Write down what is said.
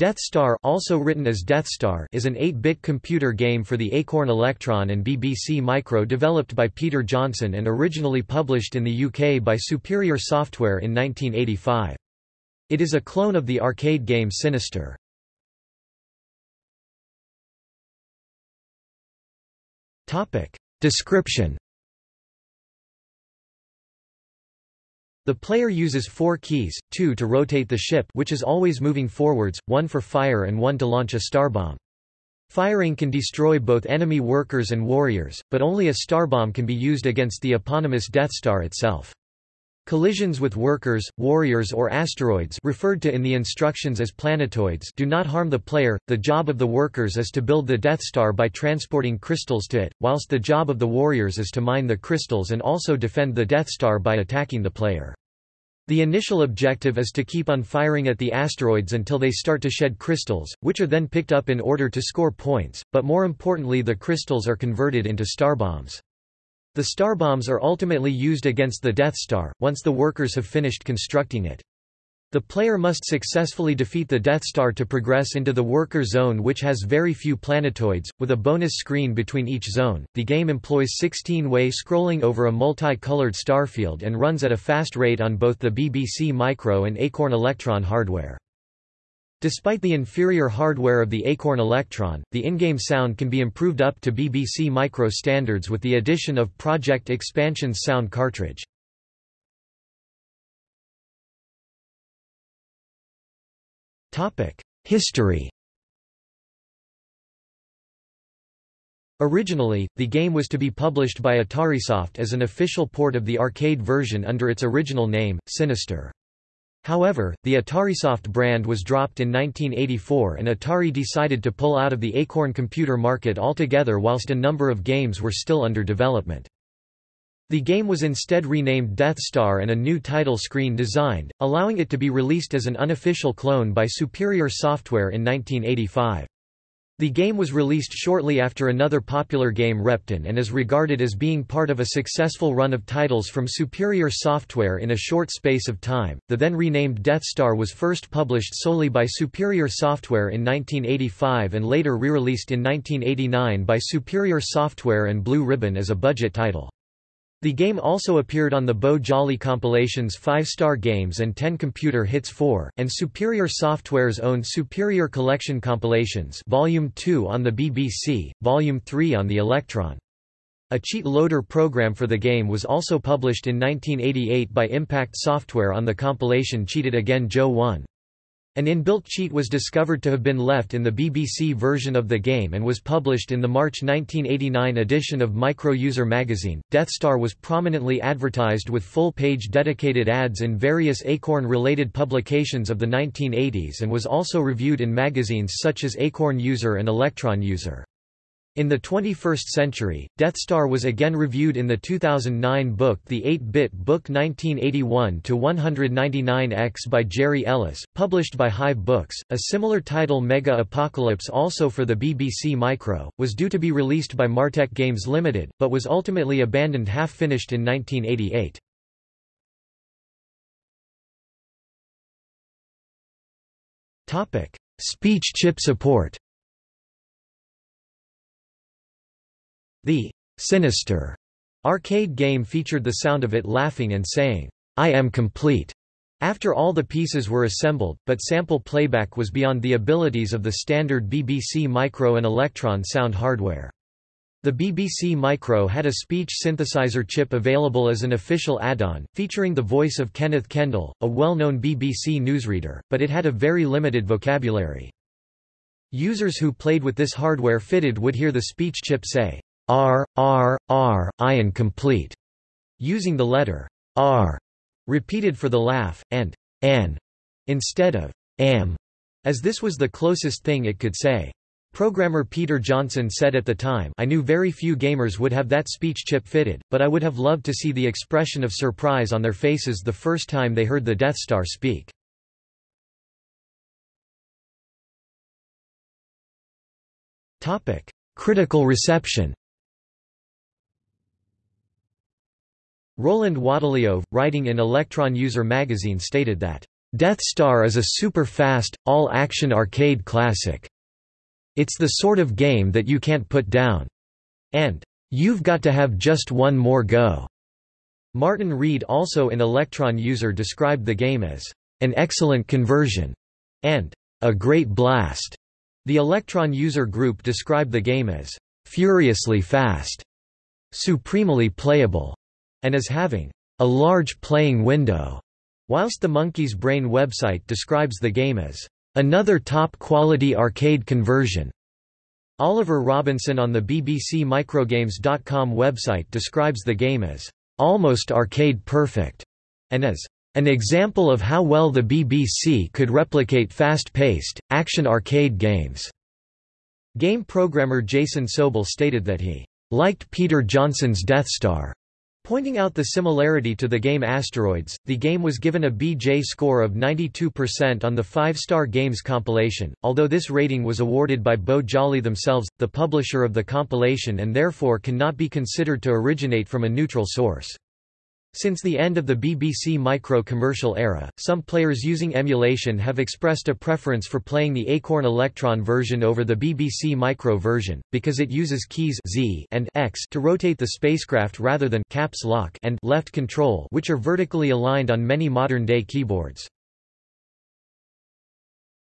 Death Star also written as Death Star is an 8-bit computer game for the Acorn Electron and BBC Micro developed by Peter Johnson and originally published in the UK by Superior Software in 1985. It is a clone of the arcade game Sinistar. Description The player uses four keys, two to rotate the ship which is always moving forwards, one for fire and one to launch a starbomb. Firing can destroy both enemy workers and warriors, but only a starbomb can be used against the eponymous Death Star itself. Collisions with workers, warriors or asteroids referred to in the instructions as planetoids do not harm the player, the job of the workers is to build the Death Star by transporting crystals to it, whilst the job of the warriors is to mine the crystals and also defend the Death Star by attacking the player. The initial objective is to keep on firing at the asteroids until they start to shed crystals, which are then picked up in order to score points, but more importantly the crystals are converted into starbombs. The starbombs are ultimately used against the Death Star, once the workers have finished constructing it. The player must successfully defeat the Death Star to progress into the worker zone which has very few planetoids, with a bonus screen between each zone. The game employs 16-way scrolling over a multi-colored starfield and runs at a fast rate on both the BBC Micro and Acorn Electron hardware. Despite the inferior hardware of the Acorn Electron, the in-game sound can be improved up to BBC Micro standards with the addition of Project Expansion's sound cartridge. History Originally, the game was to be published by Atarisoft as an official port of the arcade version under its original name, Sinistar. However, the Atarisoft brand was dropped in 1984 and Atari decided to pull out of the Acorn computer market altogether whilst a number of games were still under development. The game was instead renamed Death Star and a new title screen designed, allowing it to be released as an unofficial clone by Superior Software in 1985. The game was released shortly after another popular game Repton and is regarded as being part of a successful run of titles from Superior Software in a short space of time. The then renamed Death Star was first published solely by Superior Software in 1985 and later re-released in 1989 by Superior Software and Blue Ribbon as a budget title. The game also appeared on the Beau Jolly compilations 5 Star Games and 10 Computer Hits 4, and Superior Software's own Superior Collection compilations Volume 2 on the BBC, Volume 3 on the Electron. A cheat loader program for the game was also published in 1988 by Impact Software on the compilation Cheat It Again Joe 1. An inbuilt cheat was discovered to have been left in the BBC version of the game and was published in the March 1989 edition of Micro User magazine. Death Star was prominently advertised with full-page dedicated ads in various Acorn-related publications of the 1980s and was also reviewed in magazines such as Acorn User and Electron User. In the 21st century, Death Star was again reviewed in the 2009 book The 8-Bit Book 1981-199X by Jerry Ellis, published by Hive Books. A similar title Mega Apocalypse also for the BBC Micro, was due to be released by Martech Games Limited, but was ultimately abandoned half-finished in 1988. Speech chip support The Sinistar arcade game featured the sound of it laughing and saying, I am complete, after all the pieces were assembled, but sample playback was beyond the abilities of the standard BBC Micro and Electron sound hardware. The BBC Micro had a speech synthesizer chip available as an official add-on, featuring the voice of Kenneth Kendall, a well-known BBC newsreader, but it had a very limited vocabulary. Users who played with this hardware fitted would hear the speech chip say, R, R, R, I complete, using the letter R repeated for the laugh, and N instead of am, as this was the closest thing it could say. Programmer Peter Johnson said at the time I knew very few gamers would have that speech chip fitted, but I would have loved to see the expression of surprise on their faces the first time they heard the Death Star speak. Critical reception Roland Waddilove, writing in Electron User magazine stated that, Death Star is a super-fast, all-action arcade classic. It's the sort of game that you can't put down. And, You've got to have just one more go. Martin Reed also in Electron User described the game as an excellent conversion and a great blast. The Electron User group described the game as furiously fast, supremely playable, and as having a large playing window, whilst the Monkey's Brain website describes the game as another top-quality arcade conversion. Oliver Robinson on the BBC Microgames.com website describes the game as almost arcade perfect and as an example of how well the BBC could replicate fast-paced, action arcade games. Game programmer Jason Sobel stated that he liked Peter Johnson's Death Star Pointing out the similarity to the game Asteroids, the game was given a BJ score of 92% on the 5-Star Games compilation, although this rating was awarded by Beau Jolly themselves, the publisher of the compilation and therefore cannot be considered to originate from a neutral source. Since the end of the BBC Micro commercial era, some players using emulation have expressed a preference for playing the Acorn Electron version over the BBC Micro version, because it uses keys Z and X to rotate the spacecraft rather than caps lock and left control which are vertically aligned on many modern-day keyboards.